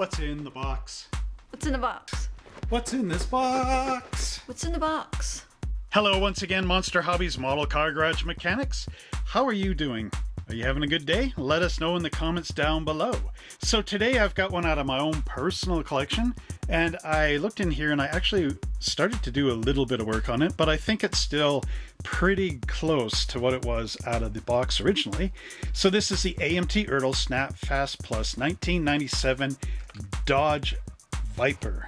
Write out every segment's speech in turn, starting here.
What's in the box? What's in the box? What's in this box? What's in the box? Hello once again, Monster Hobbies Model Car Garage Mechanics. How are you doing? Are you having a good day? Let us know in the comments down below. So today I've got one out of my own personal collection and I looked in here and I actually started to do a little bit of work on it, but I think it's still pretty close to what it was out of the box originally. So this is the AMT Ertl Snap Fast Plus 1997 Dodge Viper.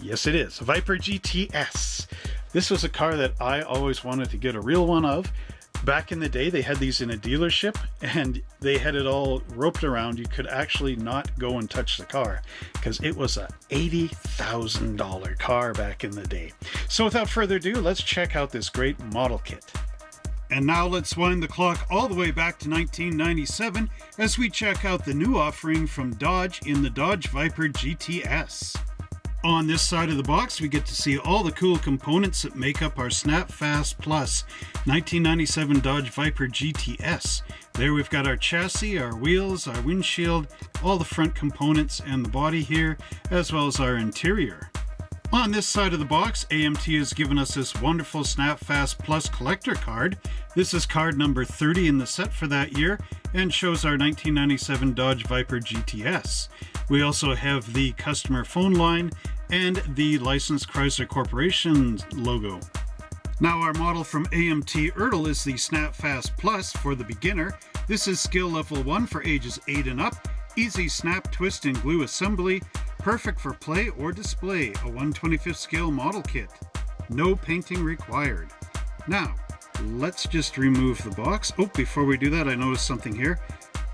Yes, it is. Viper GTS. This was a car that I always wanted to get a real one of. Back in the day, they had these in a dealership and they had it all roped around. You could actually not go and touch the car because it was a $80,000 car back in the day. So without further ado, let's check out this great model kit. And now let's wind the clock all the way back to 1997 as we check out the new offering from Dodge in the Dodge Viper GTS. On this side of the box, we get to see all the cool components that make up our Snapfast Plus 1997 Dodge Viper GTS. There we've got our chassis, our wheels, our windshield, all the front components and the body here, as well as our interior. On this side of the box, AMT has given us this wonderful Snapfast Plus collector card. This is card number 30 in the set for that year and shows our 1997 Dodge Viper GTS. We also have the customer phone line and the licensed Chrysler Corporation logo. Now our model from AMT Ertl is the Snapfast Plus for the beginner. This is skill level 1 for ages 8 and up. Easy snap, twist, and glue assembly. Perfect for play or display. A 125th scale model kit. No painting required. Now, let's just remove the box. Oh, before we do that, I noticed something here.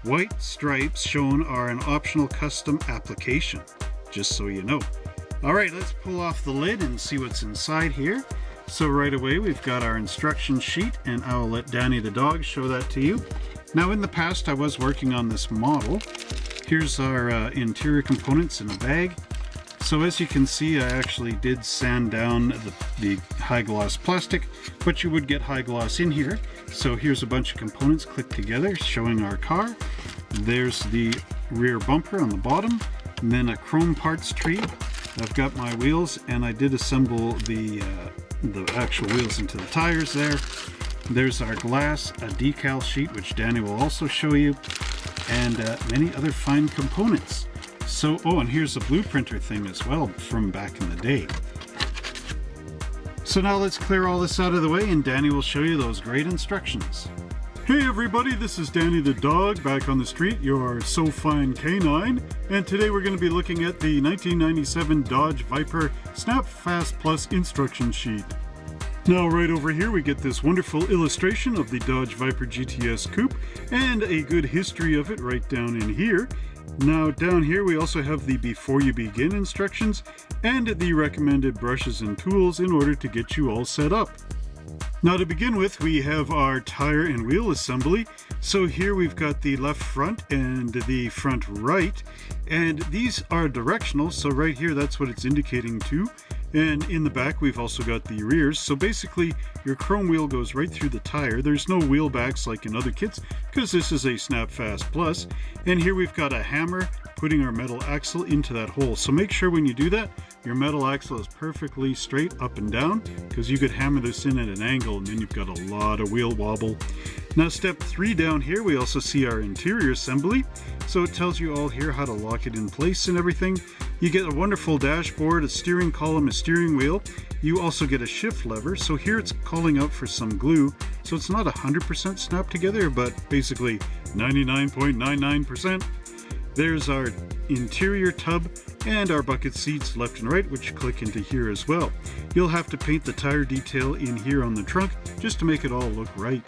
White stripes shown are an optional custom application, just so you know. All right, let's pull off the lid and see what's inside here. So right away, we've got our instruction sheet and I'll let Danny the dog show that to you. Now in the past, I was working on this model. Here's our uh, interior components in a bag. So as you can see, I actually did sand down the, the high gloss plastic, but you would get high gloss in here. So here's a bunch of components clicked together showing our car. There's the rear bumper on the bottom, and then a chrome parts tree I've got my wheels and I did assemble the, uh, the actual wheels into the tires there. There's our glass, a decal sheet, which Danny will also show you, and uh, many other fine components. So, oh, and here's a blueprinter thing as well from back in the day. So now let's clear all this out of the way and Danny will show you those great instructions. Hey everybody, this is Danny the dog back on the street, your so fine canine, and today we're going to be looking at the 1997 Dodge Viper Snap Fast Plus instruction sheet. Now right over here we get this wonderful illustration of the Dodge Viper GTS Coupe and a good history of it right down in here. Now down here we also have the before you begin instructions and the recommended brushes and tools in order to get you all set up. Now to begin with, we have our tire and wheel assembly. So here we've got the left front and the front right, and these are directional. So right here, that's what it's indicating to. And in the back, we've also got the rears. So basically, your chrome wheel goes right through the tire. There's no wheel backs like in other kits, because this is a Snapfast Plus. And here we've got a hammer putting our metal axle into that hole. So make sure when you do that, your metal axle is perfectly straight up and down because you could hammer this in at an angle and then you've got a lot of wheel wobble. Now step three down here, we also see our interior assembly. So it tells you all here how to lock it in place and everything. You get a wonderful dashboard, a steering column, a steering wheel. You also get a shift lever. So here it's calling out for some glue. So it's not 100% snapped together, but basically 99.99%. There's our interior tub and our bucket seats left and right which click into here as well. You'll have to paint the tire detail in here on the trunk just to make it all look right.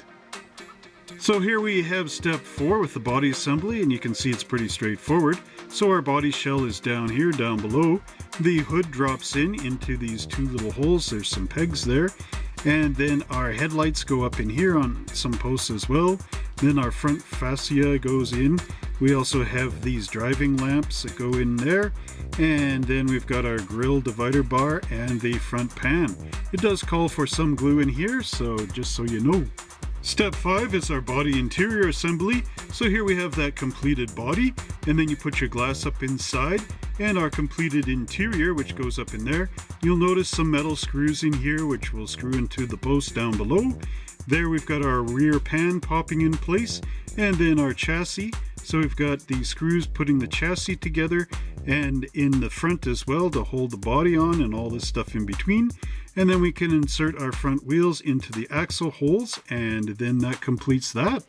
So here we have step four with the body assembly and you can see it's pretty straightforward. So our body shell is down here, down below. The hood drops in into these two little holes. There's some pegs there. And then our headlights go up in here on some posts as well. Then our front fascia goes in we also have these driving lamps that go in there. And then we've got our grill divider bar and the front pan. It does call for some glue in here, so just so you know. Step 5 is our body interior assembly. So here we have that completed body, and then you put your glass up inside, and our completed interior, which goes up in there. You'll notice some metal screws in here, which will screw into the post down below. There we've got our rear pan popping in place, and then our chassis. So we've got the screws putting the chassis together, and in the front as well to hold the body on and all this stuff in between and then we can insert our front wheels into the axle holes and then that completes that.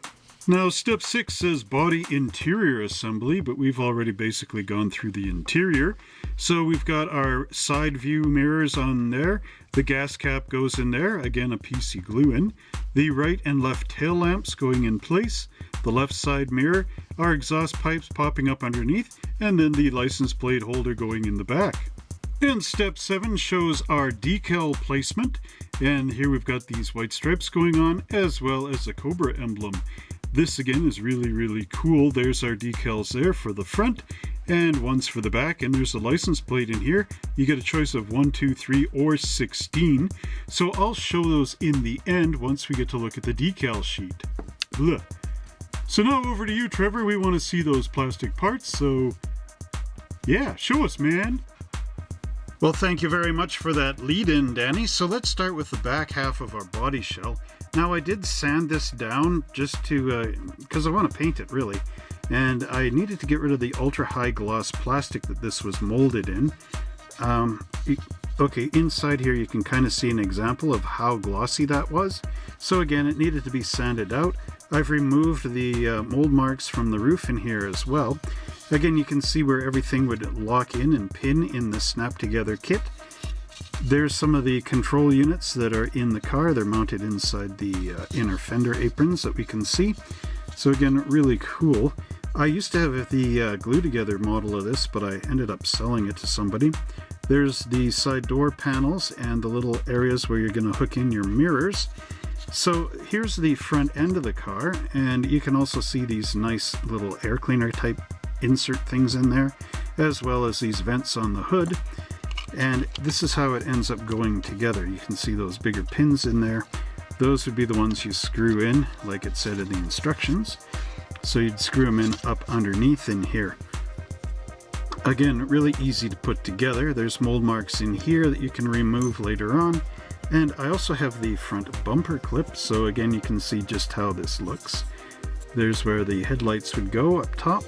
Now step 6 says body interior assembly but we've already basically gone through the interior. So we've got our side view mirrors on there, the gas cap goes in there, again a PC glue in, the right and left tail lamps going in place, the left side mirror, our exhaust pipes popping up underneath, and then the license plate holder going in the back. And step seven shows our decal placement. And here we've got these white stripes going on as well as the Cobra emblem. This again is really, really cool. There's our decals there for the front and one's for the back. And there's a license plate in here. You get a choice of one, two, three, or 16. So I'll show those in the end once we get to look at the decal sheet. Ugh. So now over to you, Trevor. We want to see those plastic parts. So yeah, show us, man. Well, thank you very much for that lead in, Danny. So let's start with the back half of our body shell. Now I did sand this down just to, because uh, I want to paint it really. And I needed to get rid of the ultra high gloss plastic that this was molded in. Um, okay, inside here you can kind of see an example of how glossy that was. So again, it needed to be sanded out. I've removed the uh, mold marks from the roof in here as well. Again, you can see where everything would lock in and pin in the snap together kit. There's some of the control units that are in the car. They're mounted inside the uh, inner fender aprons that we can see. So again, really cool. I used to have the uh, glue together model of this, but I ended up selling it to somebody. There's the side door panels and the little areas where you're going to hook in your mirrors. So here's the front end of the car, and you can also see these nice little air cleaner type insert things in there, as well as these vents on the hood. And this is how it ends up going together. You can see those bigger pins in there. Those would be the ones you screw in, like it said in the instructions. So you'd screw them in up underneath in here. Again, really easy to put together. There's mold marks in here that you can remove later on. And I also have the front bumper clip, so again you can see just how this looks. There's where the headlights would go up top.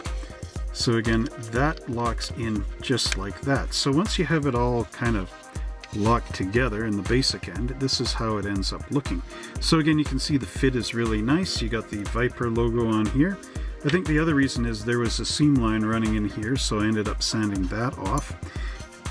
So again, that locks in just like that. So once you have it all kind of locked together in the basic end, this is how it ends up looking. So again, you can see the fit is really nice. You got the Viper logo on here. I think the other reason is there was a seam line running in here, so I ended up sanding that off.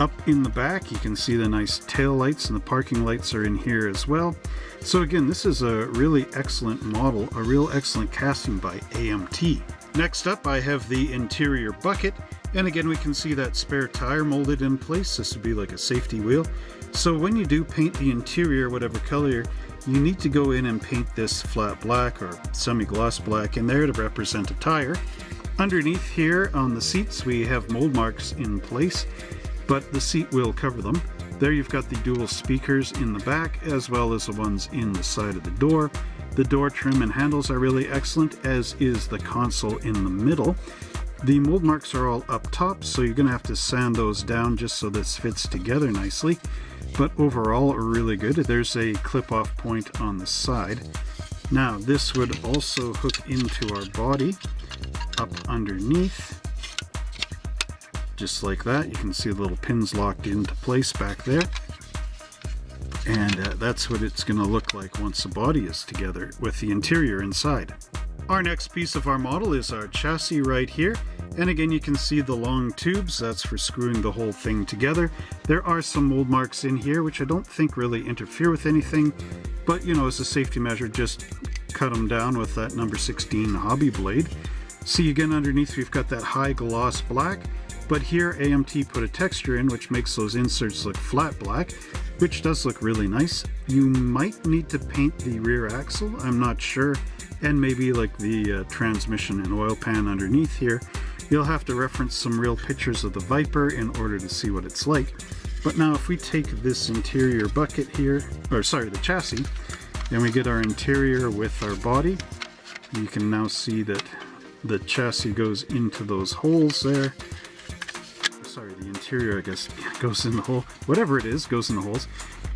Up in the back, you can see the nice tail lights and the parking lights are in here as well. So again, this is a really excellent model, a real excellent casting by AMT. Next up I have the interior bucket and again we can see that spare tire molded in place. This would be like a safety wheel. So when you do paint the interior whatever color you need to go in and paint this flat black or semi-gloss black in there to represent a tire. Underneath here on the seats we have mold marks in place but the seat will cover them. There you've got the dual speakers in the back as well as the ones in the side of the door. The door trim and handles are really excellent, as is the console in the middle. The mold marks are all up top, so you're going to have to sand those down just so this fits together nicely. But overall, really good. There's a clip-off point on the side. Now, this would also hook into our body up underneath. Just like that. You can see the little pins locked into place back there and uh, that's what it's going to look like once the body is together with the interior inside. Our next piece of our model is our chassis right here. And again you can see the long tubes. That's for screwing the whole thing together. There are some mold marks in here which I don't think really interfere with anything. But you know as a safety measure just cut them down with that number 16 hobby blade. See again underneath we've got that high gloss black. But here AMT put a texture in which makes those inserts look flat black which does look really nice. You might need to paint the rear axle, I'm not sure, and maybe like the uh, transmission and oil pan underneath here. You'll have to reference some real pictures of the Viper in order to see what it's like. But now if we take this interior bucket here, or sorry, the chassis, and we get our interior with our body. You can now see that the chassis goes into those holes there. Sorry, the interior, I guess, goes in the hole. Whatever it is, goes in the holes.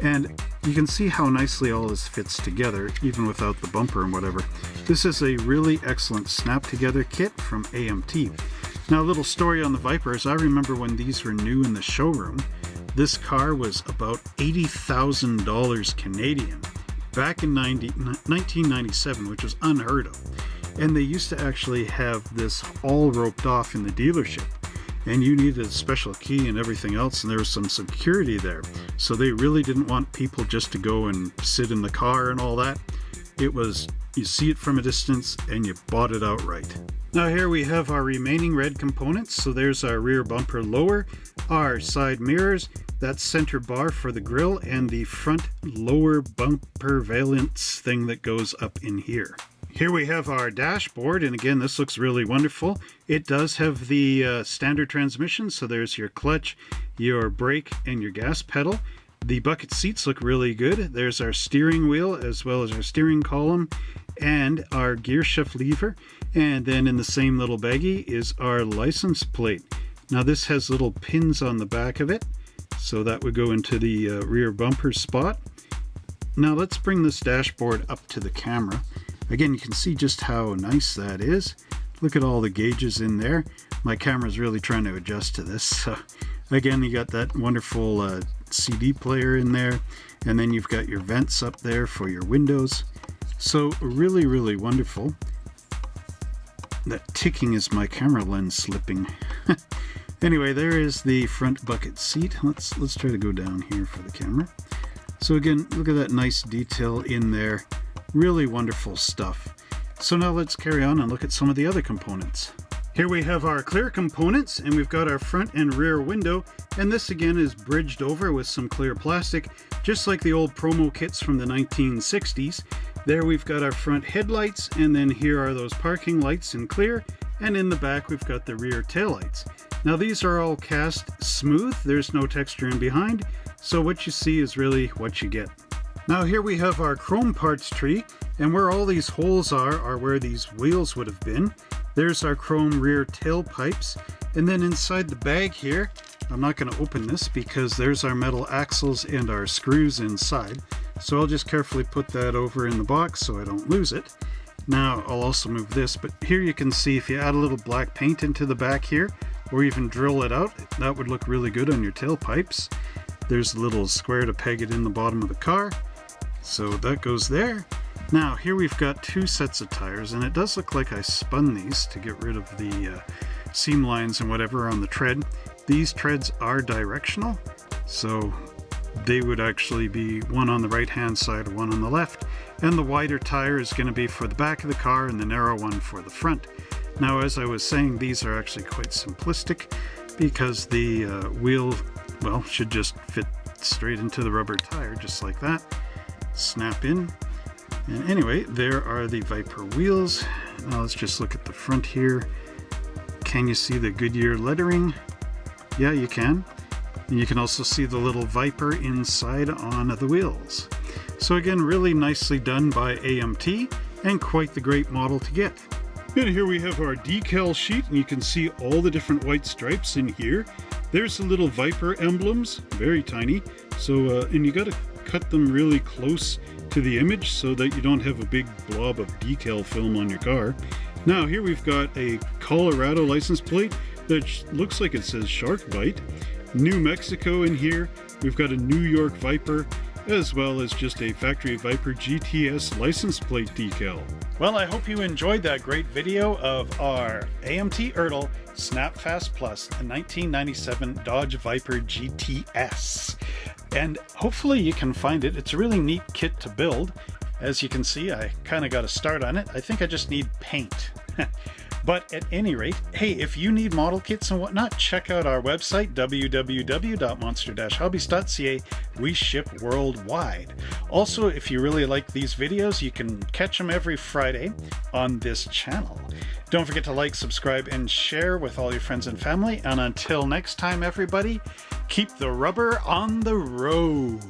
And you can see how nicely all this fits together, even without the bumper and whatever. This is a really excellent snap-together kit from AMT. Now, a little story on the Vipers. I remember when these were new in the showroom, this car was about $80,000 Canadian back in 90, 1997, which was unheard of. And they used to actually have this all roped off in the dealership. And you needed a special key and everything else, and there was some security there. So they really didn't want people just to go and sit in the car and all that. It was, you see it from a distance and you bought it outright. Now here we have our remaining red components. So there's our rear bumper lower, our side mirrors, that center bar for the grill, and the front lower bumper valence thing that goes up in here. Here we have our dashboard, and again, this looks really wonderful. It does have the uh, standard transmission, so there's your clutch, your brake, and your gas pedal. The bucket seats look really good. There's our steering wheel, as well as our steering column, and our gear shift lever. And then in the same little baggie is our license plate. Now this has little pins on the back of it, so that would go into the uh, rear bumper spot. Now let's bring this dashboard up to the camera. Again, you can see just how nice that is. Look at all the gauges in there. My camera's really trying to adjust to this. So again, you got that wonderful uh, CD player in there. And then you've got your vents up there for your windows. So really, really wonderful. That ticking is my camera lens slipping. anyway, there is the front bucket seat. Let's let's try to go down here for the camera. So again, look at that nice detail in there. Really wonderful stuff. So now let's carry on and look at some of the other components. Here we have our clear components and we've got our front and rear window and this again is bridged over with some clear plastic just like the old promo kits from the 1960s. There we've got our front headlights and then here are those parking lights in clear and in the back we've got the rear taillights. Now these are all cast smooth, there's no texture in behind, so what you see is really what you get. Now here we have our chrome parts tree, and where all these holes are, are where these wheels would have been. There's our chrome rear tailpipes, and then inside the bag here, I'm not going to open this because there's our metal axles and our screws inside. So I'll just carefully put that over in the box so I don't lose it. Now I'll also move this, but here you can see if you add a little black paint into the back here, or even drill it out, that would look really good on your tailpipes. There's a little square to peg it in the bottom of the car. So that goes there. Now here we've got two sets of tires and it does look like I spun these to get rid of the uh, seam lines and whatever on the tread. These treads are directional so they would actually be one on the right hand side one on the left and the wider tire is going to be for the back of the car and the narrow one for the front. Now as I was saying these are actually quite simplistic because the uh, wheel well should just fit straight into the rubber tire just like that snap in. And anyway, there are the Viper wheels. Now let's just look at the front here. Can you see the Goodyear lettering? Yeah, you can. And you can also see the little Viper inside on the wheels. So again, really nicely done by AMT and quite the great model to get. And here we have our decal sheet and you can see all the different white stripes in here. There's the little Viper emblems, very tiny. So, uh, and you got to cut them really close to the image so that you don't have a big blob of decal film on your car. Now here we've got a Colorado license plate that looks like it says Shark Bite. New Mexico in here. We've got a New York Viper as well as just a Factory Viper GTS license plate decal. Well, I hope you enjoyed that great video of our AMT Ertl Snapfast Plus 1997 Dodge Viper GTS and hopefully you can find it. It's a really neat kit to build. As you can see, I kind of got a start on it. I think I just need paint. but at any rate, hey, if you need model kits and whatnot, check out our website, www.monster-hobbies.ca. We ship worldwide. Also, if you really like these videos, you can catch them every Friday on this channel. Don't forget to like, subscribe, and share with all your friends and family. And until next time, everybody, keep the rubber on the road.